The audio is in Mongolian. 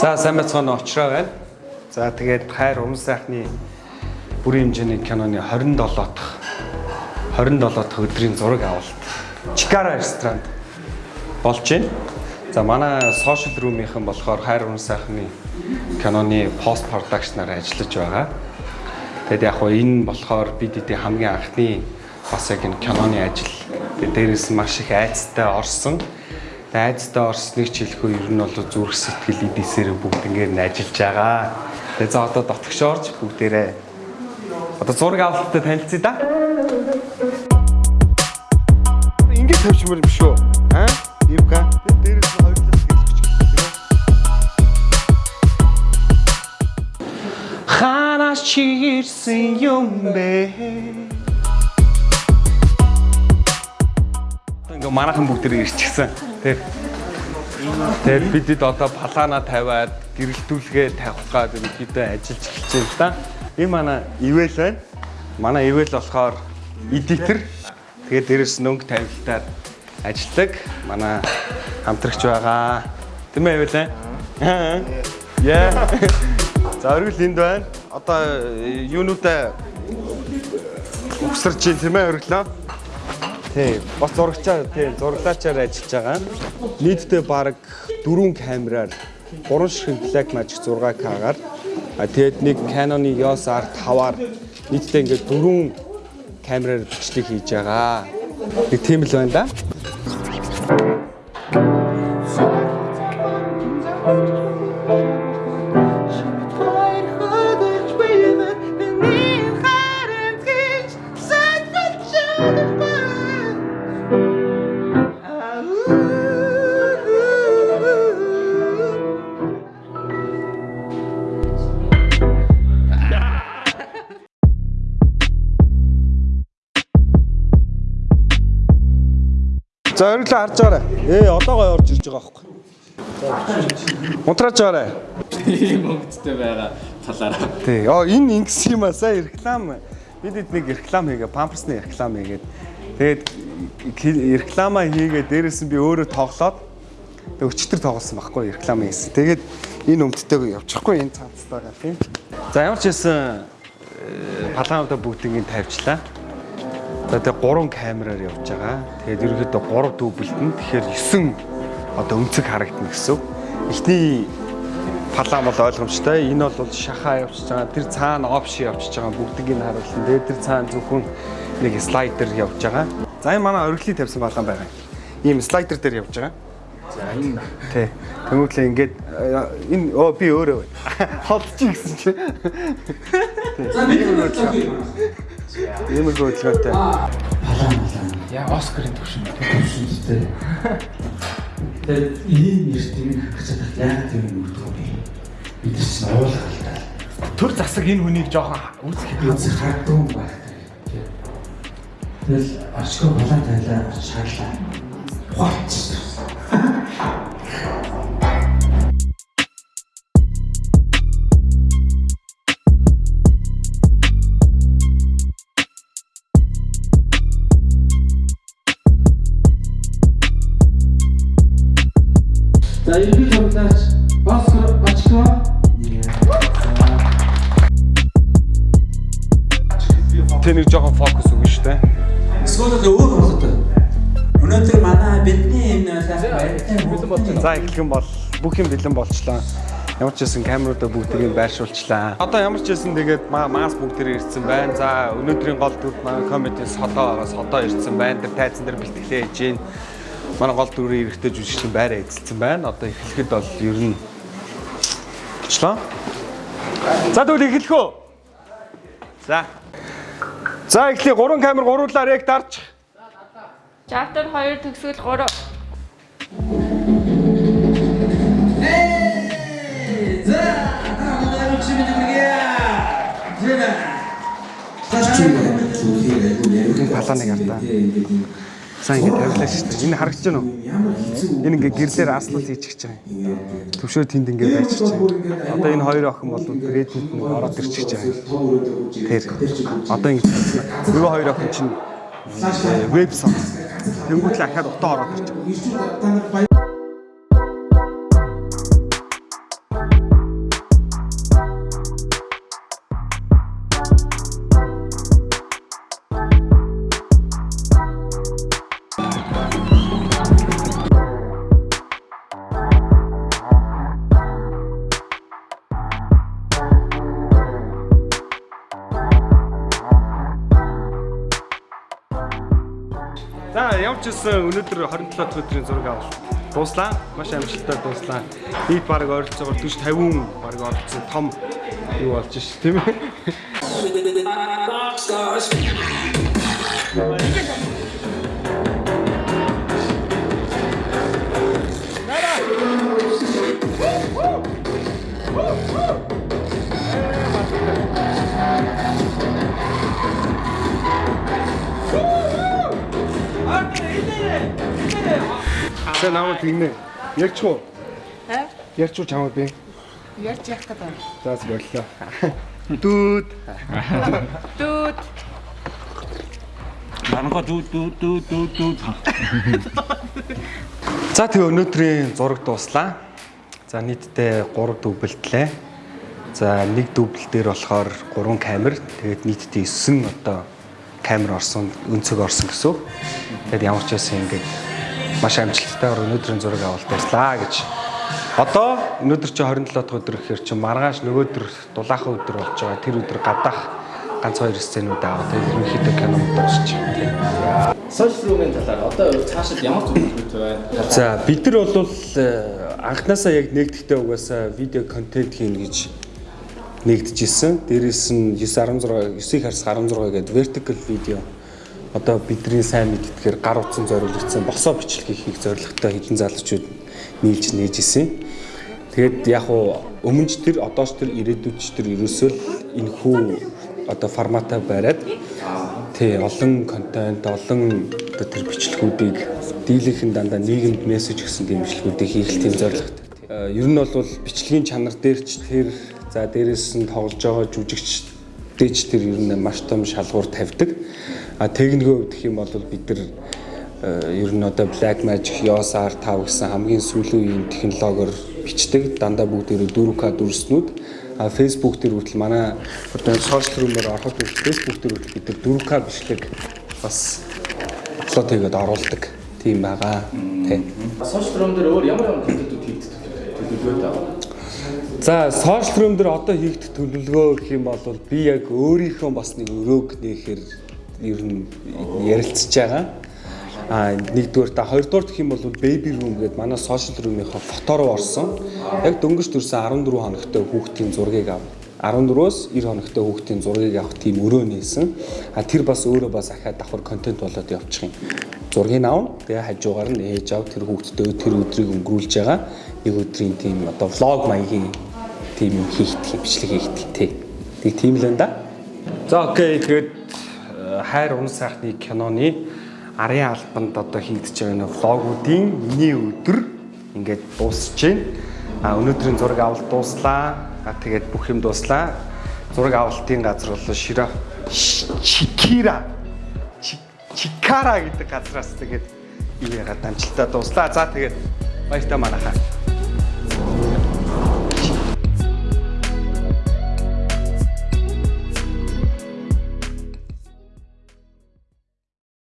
За сайн байцгаана очроо байна. За тэгээд хайр уран сайхны бүрийн хэмжээний киноны 27 дахь 27 дахь өдрийн зураг авалт Чикара ресторанд болж байна. За манай сошиал румийнхэн болохоор хайр уран сайхны киноны пост продакшнаар ажиллаж байгаа. Тэгэд яг хоо энэ болохоор бид эдийн хамгийн анхны бас яг энэ киноны ажил. Тэгээд дээрээс маш их айцтай орсон айцтай орсныг ч хэлэхгүй ер нь бол зүрх сэтгэл эдээсээр бүгд ингээд нь ажиллаж байгаа. Тэгээ за одоо дотгошоорч бүгдээрээ одоо зураг авалттай танилцъя да. Ингээд тавьчмаар юм шүү. Аа? Ивка. Дээрээс нь хоёулаас гэлж гэх Ханаас чирсэн юм бэ? Ингээ манайхан бүгд ирчихсэн. Тэг. Тэгээд бидэд одоо палана тавиад гэрэлтүүлгээ тавих гад ерөнхийдөө ажиллаж эхэлж байна да. Энэ манай ивэл байна. Манай ивэл болохоор эдитер. Тэгээд дээрэс нь өнгө тавилтаар ажилладаг. Манай хамтрагч байгаа. Тийм ээ ивэл аа. Яа. За оргил энд байна. Одоо юунуудаа угсарч юм тийм ээ орглоо. Тий, бас зурагчаар тий, зураглаачаар ажиллаж байгаа. Нийтдээ баг 4 камераар 3 ширхэг Black Magic 6K-гаар а тэгээд нэг Canon-ы EOS R5-аар нийтдээ ингээд 4 камераар бичлэг хийж байгаа. Нэг тийм л байна да. За өриглөө харж байгаарай. Ээ одоо гой орж ирж байгаа байхгүй. Унтраач байгаарай. ийм өнгөцтэй байгаа талаараа. Тий. Оо энэ ингэс юм аа сая реклам. Бид эд нэг реклам хийгээ, памперсны реклам хийгээд тэгээд реклама хийгээд дээрээс нь би өөрөө тоглоод өчтөр тоглосон байхгүй реклам хийсэн. Тэгээд энэ өмдтэйг явчихгүй энэ цаацтайгаа тийм. За ямар ч хэлсэн палаануудаа бүгднийг тавьчлаа. За тэгээ 3 камераар явж байгаа. Тэгээд ерөнхийдөө 3 дублтэн тэгэхээр 9 одоо өнцөг харагдана гэсэн. Эхний палаан бол ойлгомжтой. Энэ бол шахаа явчихж байгаа. Тэр цаана опши явчихж байгаа. Бүгдийг нь харуулсан. Тэгээд тэр цаана зөвхөн нэг слайдер явж байгаа. За энэ манай оргилыг тавьсан палаан байгаа. Ийм слайдер дээр явж байгаа. За энэ тий. Тэмүүтлээ ингээд энэ оо би өөрөө байна. Холдчих гэсэн чи. За бид нэг Ийм л хөдөлгөөнтэй. Яа Оскарын төвшин төвшинтэй. Тэгээд ийм нэрт юм гэж чадах яг тийм юм өгдөг юм. Бид чинь та. Төр засаг энэ хүнийг жоохон үүсгэх Ганц хардуун байх. Тэгэл очко палан тайлаа шаарлаа. Ухаач. За ерөнхий тоглооч Оскар очко Тэ нэг жоохон фокус өгнө шүү дээ. Эсвэл өөр болоод. Өнөөдөр манай бидний энэ сайхан баяртай За эхлэх юм бол бүх юм бэлэн болчлоо. Ямар ч байсан камеруудаа бүгдийг байршуулчлаа. Одоо ямар ч байсан тэгээд мас бүгдээр ирсэн байна. За өнөөдрийн гол дүр манай комеди содоо байгаа. Содоо ирсэн байна. Тэр тайзан дээр бэлтгэлээ хийж гин. Манай гол дүрийн эрэгтэй жүжигчин байраа эзэлсэн байна. Одоо эхлэхэд бол ер нь болчлоо. За тэгвэл эхлэх үү? За. За эхлэе 3 камер гуруулаар яг дарж. Chapter 2 төгсгөл 3 За, та нар чи мэдээ. Сайн ингэ тавилаа шүү дээ. Энэ харагдаж байна уу? Энэ ингээ гэрлэр аслал хийчихэж байгаа. Төвшөө тэнд ингээ байчихж байгаа. Одоо энэ хоёр охин бол грэдэнд нэг ороод ирчихэж байгаа. Тэр. Одоо ингэ нөгөө хоёр охин чинь веб сон. Тэнгүүтлээ ахаад утаа ороод ирж байгаа. Ямар ч үсэн өнөөдөр 27 дахь өдрийн зураг авалт дууслаа. Маш амжилттай дууслаа. Нийт баг ойролцоогоор 40 50 баг оролцсон том юу болж ш тийм ээ. За намайг гинэ. Ярьч уу? Аа? Ярьч уу чамд би? Ярьж явах гэдэг. За боллоо. Дүүд. Дүүд. Манга дүү дүү дүү дүү дүү. За тэгээ өнөөдрийн зураг дууслаа. За нийтдээ 3 дүгбэлтлээ. За нэг дүгбэл дээр болохоор 3 камер. Тэгээд нийтдээ 9 одоо камер орсон, өнцөг орсон гэсэн. Тэгээд ямар ч байсан ингээд маш амжилттайгаар өнөөдрийн зураг авалт баярлаа гэж. Одоо өнөөдөр чи 27 дахь өдөр гэхээр чи маргааш нөгөөдөр дулаахан өдөр болж байгаа. Тэр өдөр гадаах ганц хоёр сценүүд аваад тэгээд ерөнхийдөө кино дуусч. Сошиал руугийн талаар одоо цаашид ямар зүйлүүд байна? За бид нар бол э, анханасаа яг нэгдэхдээ угаасаа видео контент хийнэ гэж нэгдэжсэн. Дээрээс нь 916 9-ийг харс 16 гэдэг vertical video одоо бидний сайн мэдтгэхээр гар утсан зориулагдсан босоо бичлэгийг хийх зорилготой хэдэн залуучууд нийлж нээж исэн. Тэгээд яг уу өмнөж тэр одооч тэр ирээдүйч тэр ерөөсөө энэ хүү одоо форматаа бариад тий олон контент олон одоо тэр бичлэгүүдийг дийлэнх нь дандаа нийгэмд мессеж өгсөн тийм бичлэгүүдийг хийх тийм зорилготой. Э, Ер нь бол бичлэгийн чанар дээр ч тэр за дээрээс нь тоглож байгаа жүжигч дэж тэр ер нь маш том шалгуур тавьдаг. А хувьд гэх юм бол бид нар э, ер нь одоо Black Magic EOS R5 гэсэн хамгийн сүүлийн үеийн технологиор бичдэг. Дандаа бүгдээрээ 4K дүрснүүд. А Facebook дээр хүртэл манай одоо сошиал рүүмээр ороход Facebook дээр хүртэл бид нар 4K бичлэг бас аплод хийгээд оруулдаг. Тийм байгаа. Тийм. Сошиал руу дээр өөр ямар ямар контентууд хийгддэг төлөвлөгөөтэй байна? За сошиал рүүм дээр одоо хийгдэх төлөвлөгөө гэх юм бол би яг өөрийнхөө бас нэг өрөөг нээхээр ер нь ярилцж байгаа. А нэгдүгээр та хоёрдугаар гэх юм бол baby room гэдэг манай сошиал рүүмийнхаа фото руу орсон. Яг дөнгөж төрсэн 14 хоногтой хүүхдийн зургийг ав. 14-өөс 90 хоногтой хүүхдийн зургийг авах тийм өрөө нээсэн. А тэр бас өөрөө бас ахаад давхар контент болоод явчих юм. Зургийг авна. Тэгээ хажуугаар нь ээж ав тэр хүүхдтэй тэр өдрийг өнгөрүүлж байгаа. Нэг өдрийн тийм одоо влог маягийн тийм юм хийгдэх, бичлэг хийгдэх тий. Тэг тийм л энэ да. За окей тэгээд хайр унах сайхны киноны арын албанд одоо хийгдэж байгаа нөө влогуудын миний өдөр ингээд дуусж байна. А өнөөдрийн зураг авалт дууслаа. А тэгээд бүх юм дууслаа. Зураг авалтын газар бол Шира Чикира Чи- Чикара гэдэг газраас тэгээд юу ягаад амжилтаа дууслаа. За тэгээд баяртай манайхаа.